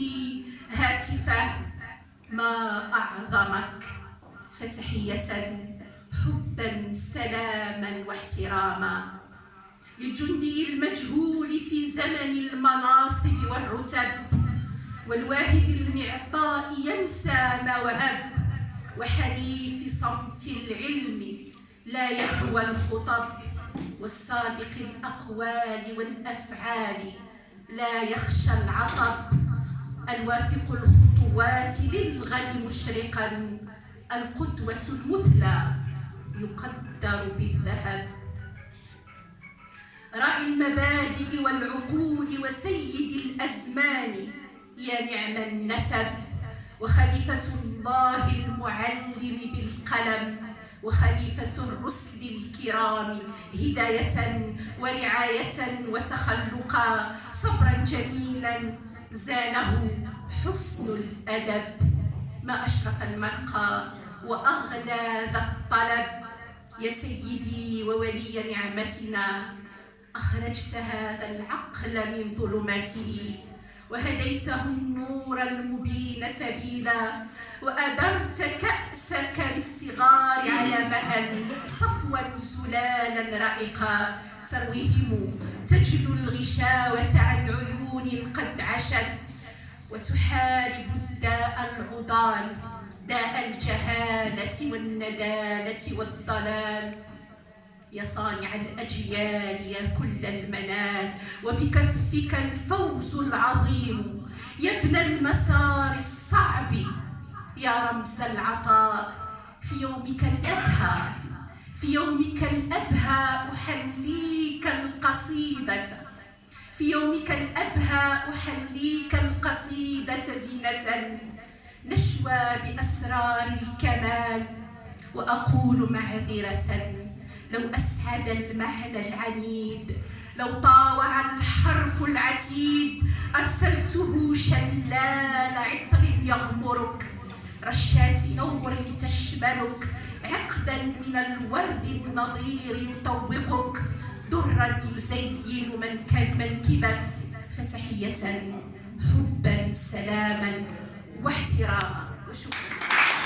لي هاتفه ما أعظمك. فتحية حبا سلاما واحتراما. للجندي المجهول في زمن المناصب والرتب والواهب المعطاء ينسى ما وهب. وحليف صمت العلم لا يهوى الخطب والصادق الأقوال والأفعال لا يخشى العطب. الواثق الخطوات للغد مشرقا القدوة المثلى يقدر بالذهب. راعي المبادئ والعقول وسيد الأزمان يا نعم النسب. وخليفة الله المعلم بالقلم وخليفة الرسل الكرام هداية ورعاية وتخلقا. صبرا جميلا زانه حسن الأدب. ما أشرف المرقى وأغلى ذا الطلب. يا سيدي وولي نعمتنا أخرجت هذا العقل من ظلماته وهديته النور المبين سبيلا وأدرت كأسك للصغار على مهل. صفوا سلالا رائقا. ترويهم تجلو الغشاوة عن عيون قد عشت وتحارب الداء العضال داء الجهالة والندالة والضلال. يا صانع الأجيال يا كل المنال. وبكفك الفوز العظيم. يا ابن المسار الصعب. يا رمز العطاء. في يومك الأبهى في يومك الأبهى أحليك القصيدة. في يومك الأبهى أحليك القصيدة زينة. نشوى بأسرار الكمال وأقول معذرة. لو أسعد المعنى العنيد لو طاوع الحرف العتيد أرسلته شلال عطر يغمرك. رشات نور تشملك عقدا من الورد النضير يطوقك. درا يزين من منكبك فتحية حبا سلاما واحتراما وشكرا.